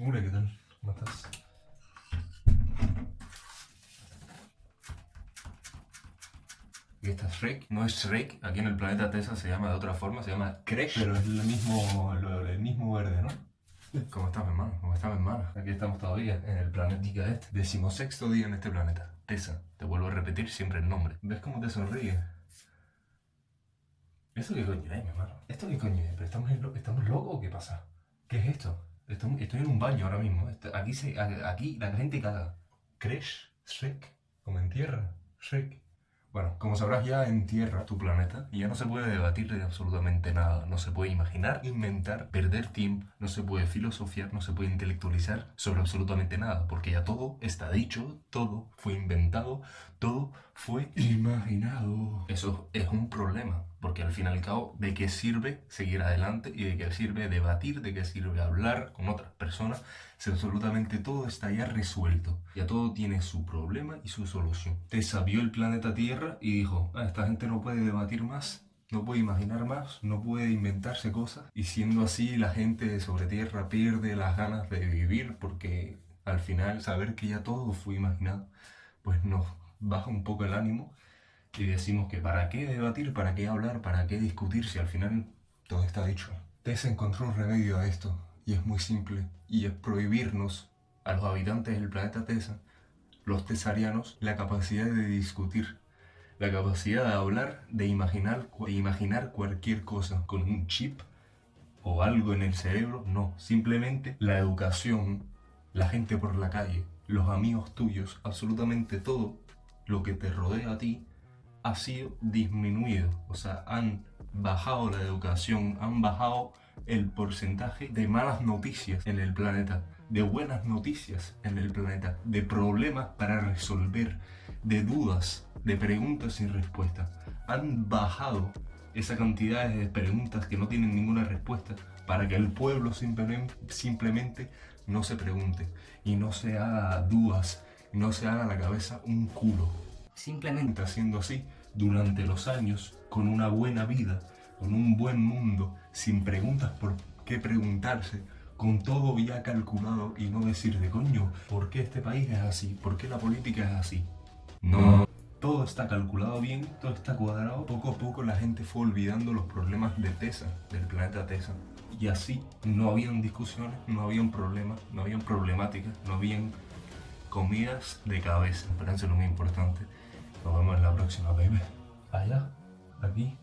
Hola, ¿qué tal? ¿Cómo estás? Y esta es Shrek, no es Shrek, aquí en el planeta Tesa se llama de otra forma, se llama Crash. Pero es el mismo, lo- el mismo verde, ¿no? ¿Cómo estás, mi hermano? ¿Cómo estás, mi hermano? Aquí estamos todavía, en el planetica este. Decimosexto día en este planeta. Tesa, te vuelvo a repetir siempre el nombre. ¿Ves cómo te sonríe? ¿Eso qué coño es, mi hermano? ¿Esto qué coño es? ¿Pero estamos, ¿Estamos locos o qué pasa? ¿Qué es esto? Estamos- estoy en un baño ahora mismo. Aquí, se, aquí la gente caga. Crash, Shrek, como en tierra, Shrek. Bueno, como sabrás ya en Tierra, tu planeta, ya no se puede debatir de absolutamente nada, no se puede imaginar, inventar, perder tiempo, no se puede filosofiar, no se puede intelectualizar sobre absolutamente nada, porque ya todo está dicho, todo fue inventado, todo fue imaginado. Eso es un problema, porque al fin y al cabo, ¿de qué sirve seguir adelante y de qué sirve debatir, de qué sirve hablar con otras personas si absolutamente todo está ya resuelto? Ya todo tiene su problema y su solución. Te sabió el planeta Tierra y dijo, "Ah, esta gente no puede debatir más. No puede imaginar más, no puede inventarse cosas. Y siendo así, la gente sobre Tierra pierde las ganas de vivir porque al final saber que ya todo fue imaginado, pues nos baja un poco el ánimo y decimos que para qué debatir, para qué hablar, para qué discutir si al final todo está dicho. Tessa encontró un remedio a esto y es muy simple y es prohibirnos a los habitantes del planeta Tessa, los tesarianos, la capacidad de discutir, la capacidad de hablar, de imaginar, de imaginar cualquier cosa con un chip o algo en el cerebro, no, simplemente la educación, la gente por la calle, los amigos tuyos, absolutamente todo lo que te rodea a ti ha sido disminuido. O sea, han bajado la educación, han bajado el porcentaje de malas noticias en el planeta, de buenas noticias en el planeta, de problemas para resolver, de dudas, de preguntas sin respuesta. Han bajado esa cantidad de preguntas que no tienen ninguna respuesta para que el pueblo simplemente, simplemente no se pregunte y no se haga dudas, no se haga la cabeza un culo simplemente haciendo así durante los años, con una buena vida, con un buen mundo, sin preguntas por qué preguntarse, con todo ya calculado y no decir de coño, ¿por qué este país es así? ¿Por qué la política es así? No, todo está calculado bien, todo está cuadrado. Poco a poco la gente fue olvidando los problemas de Tesa, del planeta Tesa. Y así no habían discusiones, no habían problemas, no habían problemáticas, no habían comidas de cabeza. Pero eso es lo muy importante. Nos vemos en la próxima, baby. Allá, aquí.